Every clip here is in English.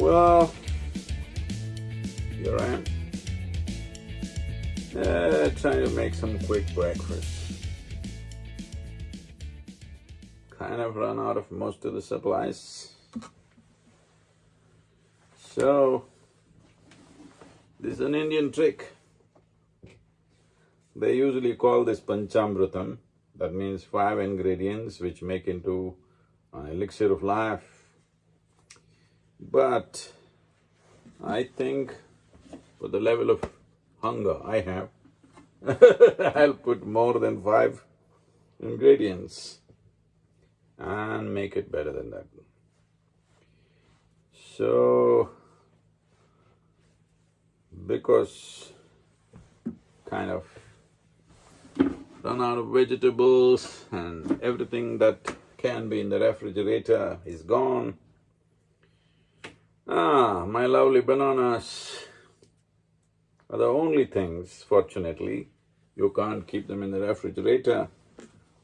Well, here I am. Uh, trying to make some quick breakfast. Kind of run out of most of the supplies. So, this is an Indian trick. They usually call this panchamritam. That means five ingredients which make into an elixir of life. But I think for the level of hunger I have, I'll put more than five ingredients and make it better than that. So, because kind of run out of vegetables and everything that can be in the refrigerator is gone. Ah, my lovely bananas are the only things, fortunately, you can't keep them in the refrigerator,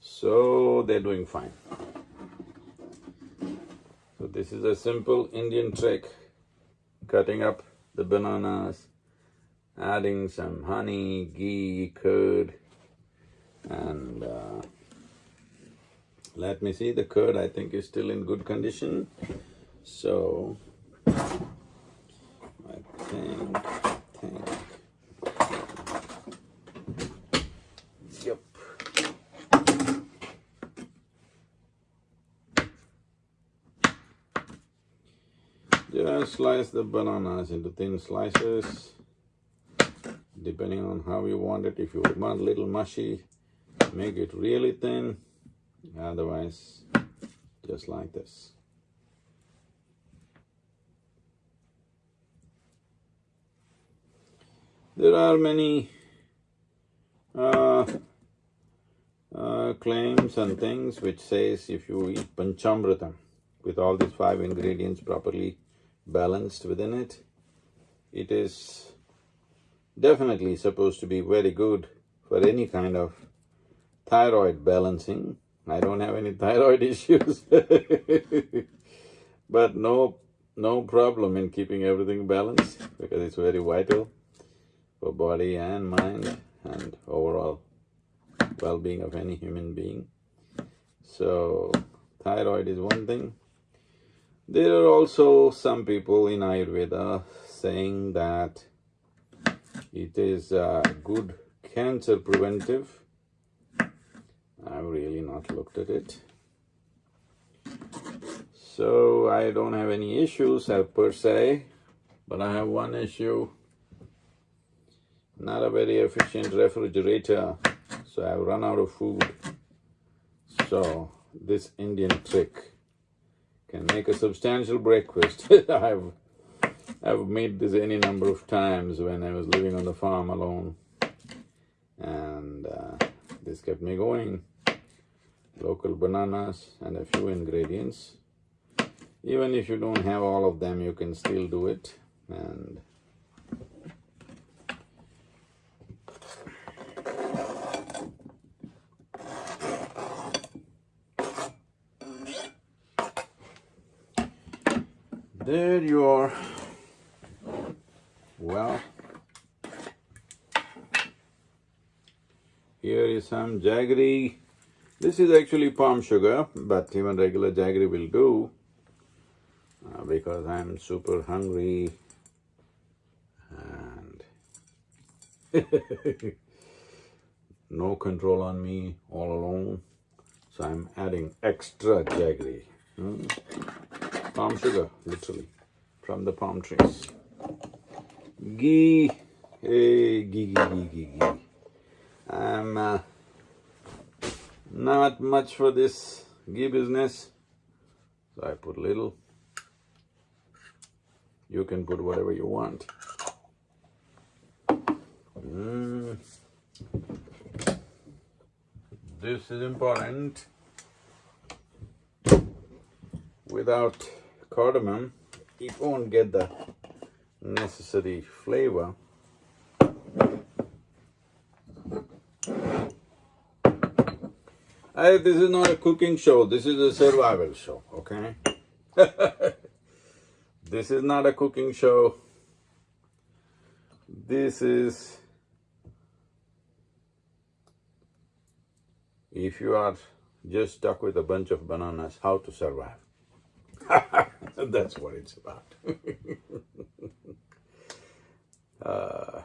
so they're doing fine. So this is a simple Indian trick, cutting up the bananas, adding some honey, ghee, curd, and uh, let me see, the curd I think is still in good condition. So, I think, think, yep. Just slice the bananas into thin slices, depending on how you want it. If you want a little mushy, make it really thin, otherwise just like this. There are many uh, uh, claims and things which says if you eat panchamritam with all these five ingredients properly balanced within it, it is definitely supposed to be very good for any kind of thyroid balancing. I don't have any thyroid issues but no, no problem in keeping everything balanced because it's very vital for body and mind and overall well-being of any human being. So, thyroid is one thing. There are also some people in Ayurveda saying that it is a good cancer preventive I've really not looked at it. So I don't have any issues per se, but I have one issue. Not a very efficient refrigerator, so I've run out of food. So this Indian trick can make a substantial breakfast. I've I've made this any number of times when I was living on the farm alone, and uh, this kept me going local bananas and a few ingredients. Even if you don't have all of them, you can still do it and there you are. Well, here is some jaggery this is actually palm sugar, but even regular jaggery will do uh, because I'm super hungry and no control on me all alone. So I'm adding extra jaggery. Hmm? Palm sugar, literally, from the palm trees. Ghee, hey, ghee, ghee, ghee, ghee, ghee. I'm uh, not much for this ghee business, so I put little. You can put whatever you want. Mm. This is important. Without cardamom, it won't get the necessary flavor. I, this is not a cooking show, this is a survival show, okay? This is not a cooking show. This is if you are just stuck with a bunch of bananas, how to survive. That's what it's about. uh,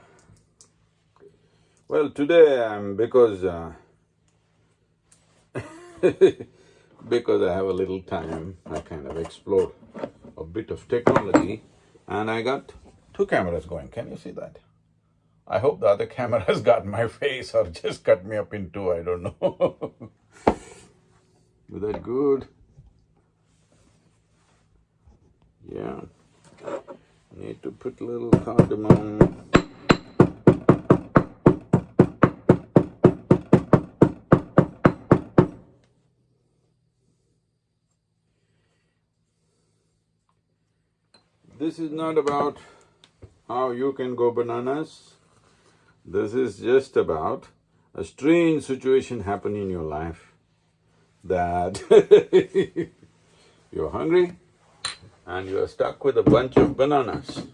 well, today I'm because uh, because I have a little time, I kind of explored a bit of technology, and I got two cameras going. Can you see that? I hope the other camera has got my face or just cut me up in two. I don't know. Is that good? Yeah. Need to put a little cardamom. This is not about how you can go bananas. This is just about a strange situation happen in your life that you're hungry and you are stuck with a bunch of bananas.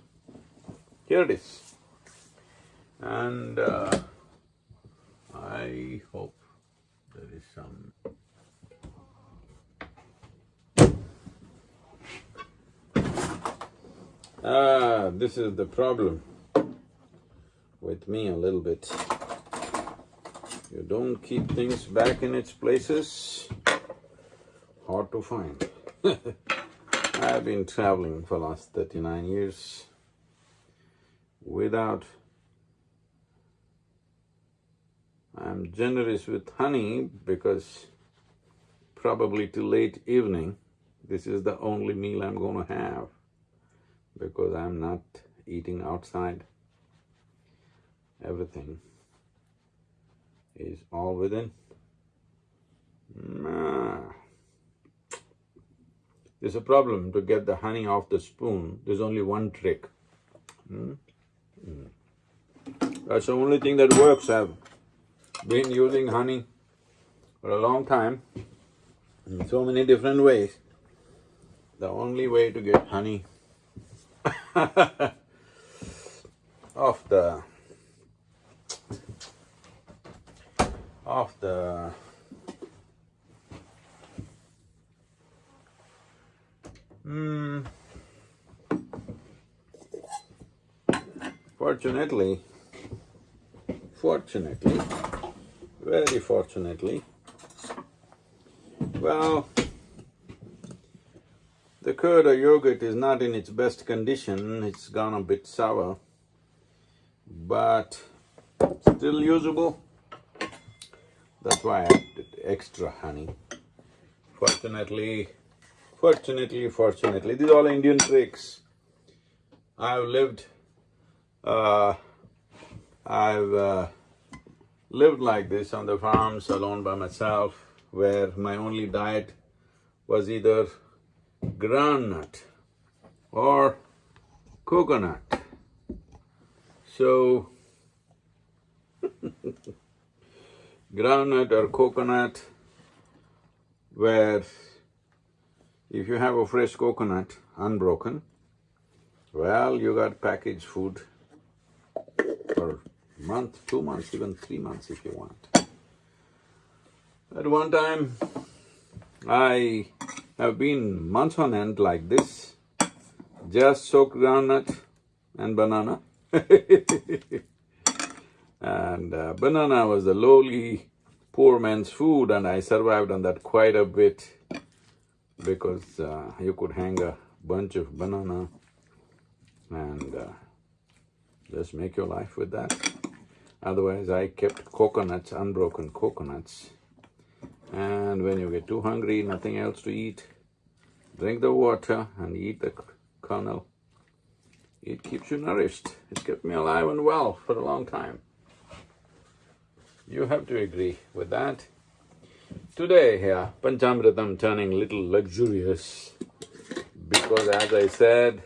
Here it is. And uh, I hope there is some Ah, this is the problem with me a little bit. You don't keep things back in its places, hard to find. I've been traveling for last 39 years without I'm generous with honey because probably till late evening, this is the only meal I'm going to have because I'm not eating outside. Everything is all within. There's a problem to get the honey off the spoon. There's only one trick. Hmm? Hmm. That's the only thing that works. I've been using honey for a long time in so many different ways. The only way to get honey off the off the Hmm. Fortunately, fortunately, very fortunately, well, the curd or yogurt is not in its best condition, it's gone a bit sour, but still usable. That's why I added extra honey. Fortunately, fortunately, fortunately, these are all Indian tricks. I've lived, uh, I've uh, lived like this on the farms alone by myself, where my only diet was either groundnut or coconut. So, groundnut or coconut, where if you have a fresh coconut, unbroken, well, you got packaged food for month, two months, even three months if you want. At one time, I have been months on end like this, just soaked groundnut and banana. and uh, banana was the lowly poor man's food and I survived on that quite a bit because uh, you could hang a bunch of banana and uh, just make your life with that. Otherwise, I kept coconuts, unbroken coconuts, and when you get too hungry, nothing else to eat, drink the water and eat the kernel. It keeps you nourished. It kept me alive and well for a long time. You have to agree with that. Today here, Panchamritam turning little luxurious because as I said,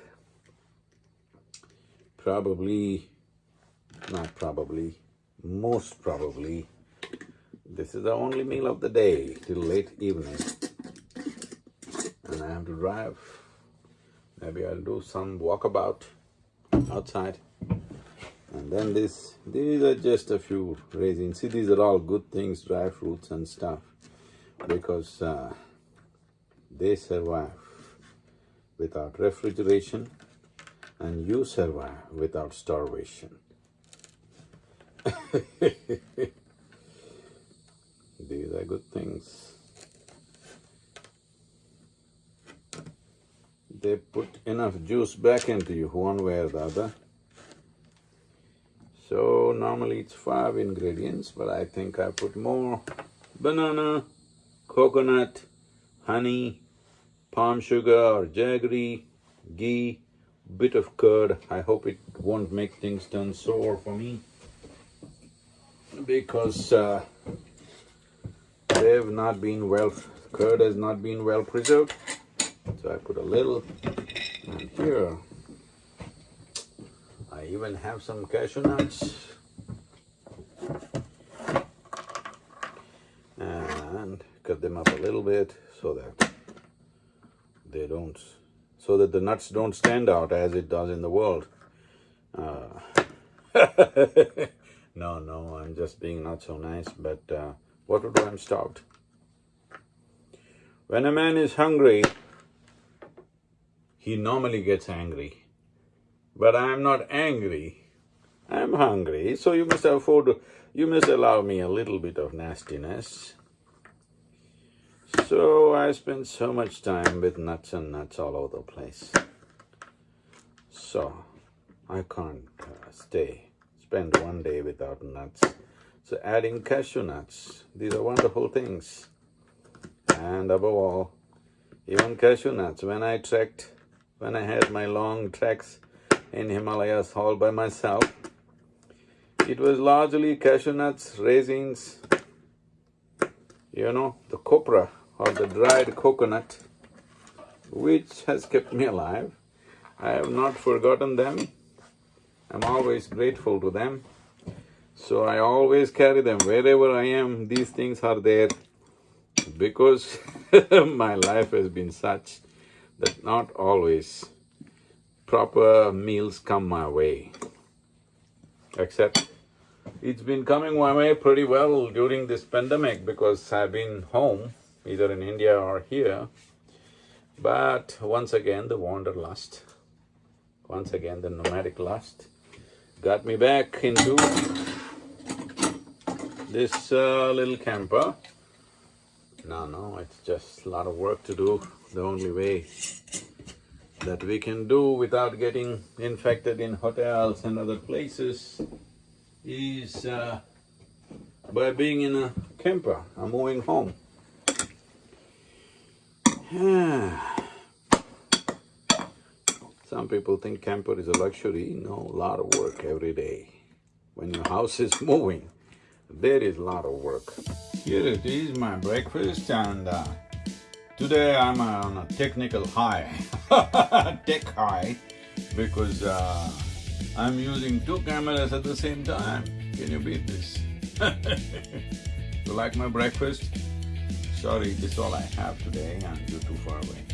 probably, not probably, most probably, this is the only meal of the day till late evening. And I have to drive Maybe I'll do some walkabout outside. And then this, these are just a few raisins. See, these are all good things, dry fruits and stuff, because uh, they survive without refrigeration and you survive without starvation. These are good things. They put enough juice back into you one way or the other. So normally it's five ingredients, but I think I put more banana, coconut, honey, palm sugar or jaggery, ghee, bit of curd. I hope it won't make things turn sour for me because uh, they've not been well, curd has not been well preserved. So I put a little and here I even have some cashew nuts. And cut them up a little bit so that they don't, so that the nuts don't stand out as it does in the world. Uh, no, no, I'm just being not so nice, but uh, what would? I'm starved. When a man is hungry, he normally gets angry. But I'm not angry, I'm hungry, so you must afford, you must allow me a little bit of nastiness. So I spend so much time with nuts and nuts all over the place. So I can't uh, stay, spend one day without nuts. So adding cashew nuts, these are wonderful things. And above all, even cashew nuts, when I trekked, when I had my long treks in Himalayas all by myself. It was largely cashew nuts, raisins, you know, the copra or the dried coconut, which has kept me alive. I have not forgotten them. I'm always grateful to them. So I always carry them wherever I am, these things are there because my life has been such that not always proper meals come my way. Except it's been coming my way pretty well during this pandemic because I've been home, either in India or here. But once again, the wanderlust, once again, the nomadic lust got me back into this uh, little camper. No, no, it's just a lot of work to do. The only way that we can do without getting infected in hotels and other places is uh, by being in a camper, a moving home. Some people think camper is a luxury. No, a lot of work every day. When your house is moving, there is a lot of work. Here it is, my breakfast, and uh, Today I'm on a technical high, tech high, because uh, I'm using two cameras at the same time. Can you beat this? you like my breakfast? Sorry, this is all I have today and you're too far away.